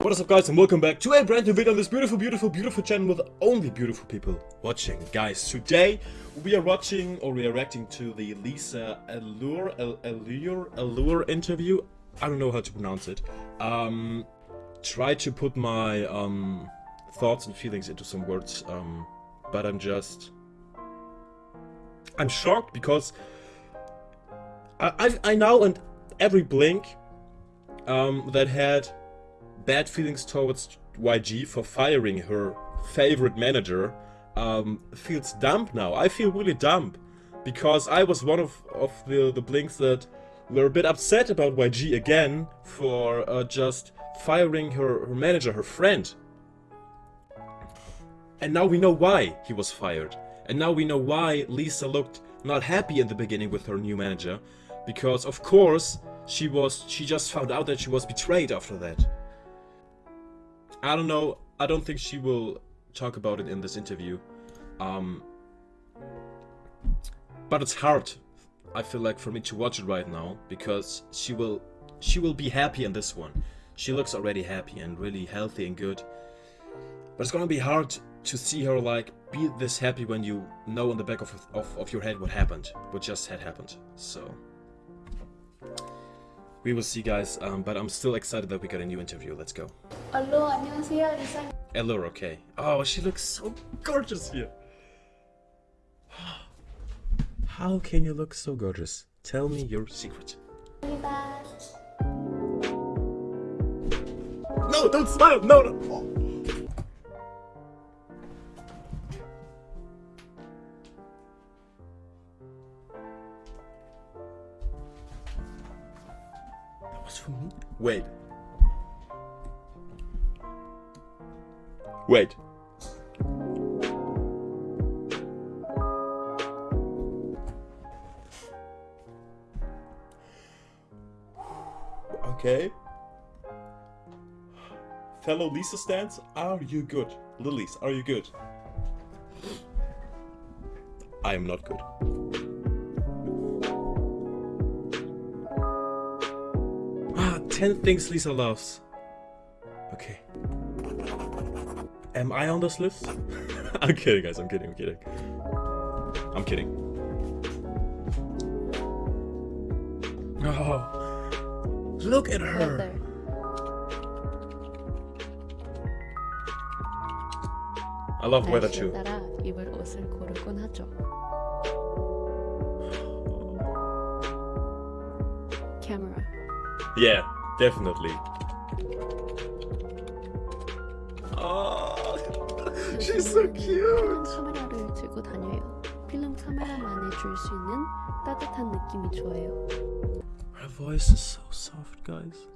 What is up guys and welcome back to a brand new video on this beautiful, beautiful, beautiful channel with only beautiful people watching. Guys, today we are watching or we are reacting to the Lisa Allure, Allure, Allure interview. I don't know how to pronounce it. Um, try to put my um, thoughts and feelings into some words, um, but I'm just... I'm shocked because I, I, I now and every blink um, that had bad feelings towards YG for firing her favorite manager um, feels dumb now. I feel really dumb because I was one of, of the, the Blinks that were a bit upset about YG again for uh, just firing her, her manager, her friend. And now we know why he was fired. And now we know why Lisa looked not happy in the beginning with her new manager. Because of course she was she just found out that she was betrayed after that. I don't know. I don't think she will talk about it in this interview. Um, but it's hard, I feel like, for me to watch it right now because she will, she will be happy in this one. She looks already happy and really healthy and good. But it's gonna be hard to see her like be this happy when you know in the back of, of, of your head what happened, what just had happened. So we will see guys, um, but I'm still excited that we got a new interview. Let's go. 알로 안녕하세요 리사 Elor, okay. Oh, she looks so gorgeous here. How can you look so gorgeous? Tell me your secret. 입니다. No, don't smile! No, no! Oh. For me? Wait. Wait. Okay. Fellow Lisa stands, are you good? Lilies, are you good? I am not good. 10 things Lisa loves. Okay. Am I on this list? I'm kidding, guys. I'm kidding. I'm kidding. I'm kidding. Oh, look at her. I love weather too. Camera. Yeah. definitely. Oh, she's so 요즘은 cute. 필름 카메라를 들고 다녀요. 필름 카메라만이 줄 수 있는 따뜻한 느낌이 좋아요. Her voice is so soft, guys.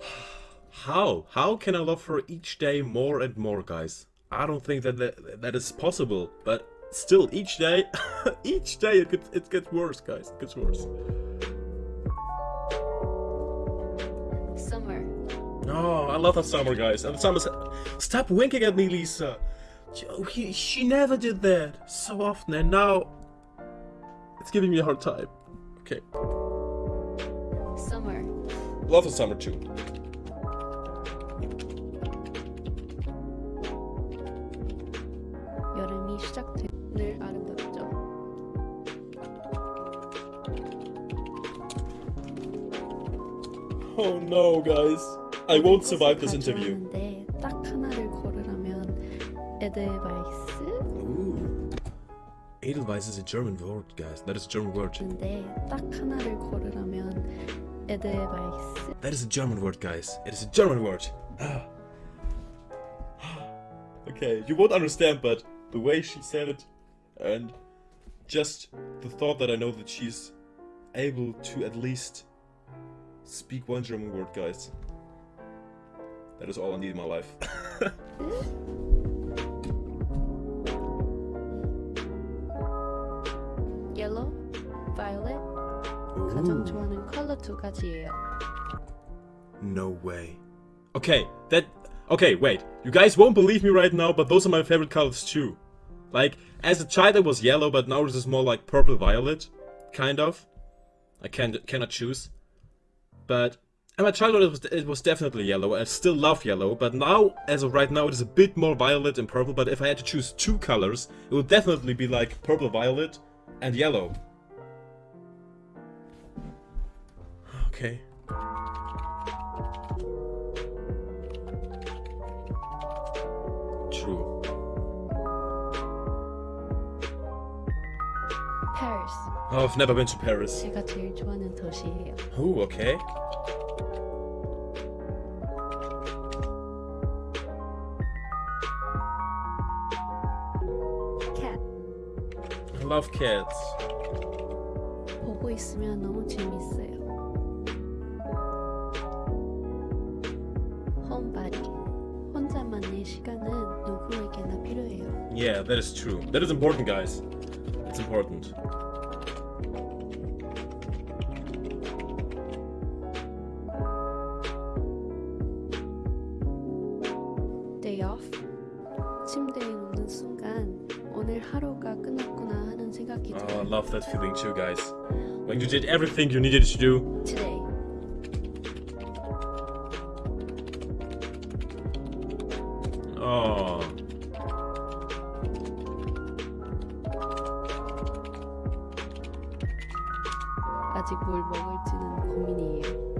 How? How can I love her each day more and more, guys? I don't think that that, that is possible, but still, each day, each day it gets, it gets worse, guys. It gets worse. I love that summer, guys. And summer, stop winking at me, Lisa. She, she never did that so often, and now it's giving me a hard time. Okay, Summer. love the summer too. 여름이 시작돼. 늘 아름답죠. Oh no, guys. I won't survive this interview. 가져왔는데 딱 하나를 고르라면 에드바이스? Ooh. Edelweiss is a German word, guys. That is a German word. 근데 딱 하나를 고르라면 에드바이스? That is a German word, guys. It is a German word. Ah. okay, you won't understand, but the way she said it, and just the thought that I know that she's able to at least speak one German word, guys. That is all I need in my life. 옐로우, 바이올렛. 가장 좋아하는 컬러 두 가지예요. No way. Okay, that. Okay, wait. You guys won't believe me right now, but those are my favorite colors too. Like, as a child it was yellow, but now this is more like purple violet. Kind of. I can cannot choose. But In my childhood, it was, it was definitely yellow. I still love yellow, but now, as of right now, it is a bit more violet and purple. But if I had to choose two colors, it would definitely be like purple, violet, and yellow. Okay. True. Paris. Oh, I've never been to Paris. 제가 제일 좋아하는 도시예요. Oh, okay. love cats. 보고 있으면 너무 재밌어요. 홈바디. 혼자만의 시간은 누구에게나 필요해요. Yeah, that is true. That is important, guys. It's important. Oh, I 들어요. love that feeling too, guys. When you did everything you needed to do. Today. Oh. 아직 뭘 먹을지는 고민이에요.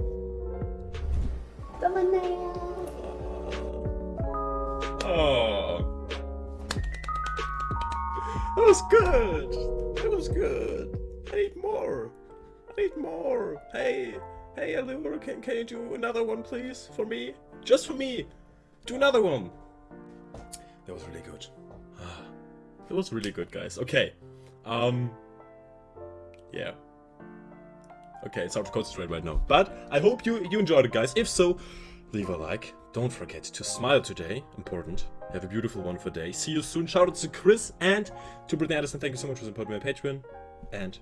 또 만나요. Was good. That was good. I need more. I need more. Hey, hey, Allure, can can you do another one, please, for me? Just for me. Do another one. That was really good. That was really good, guys. Okay. Um. Yeah. Okay, it's hard to concentrate right now. But I hope you you enjoyed it, guys. If so, leave a like. Don't forget to smile today. Important. Have a beautiful, wonderful day. See you soon. Shout out to Chris and to Brittany Addison. Thank you so much for supporting my Patreon. And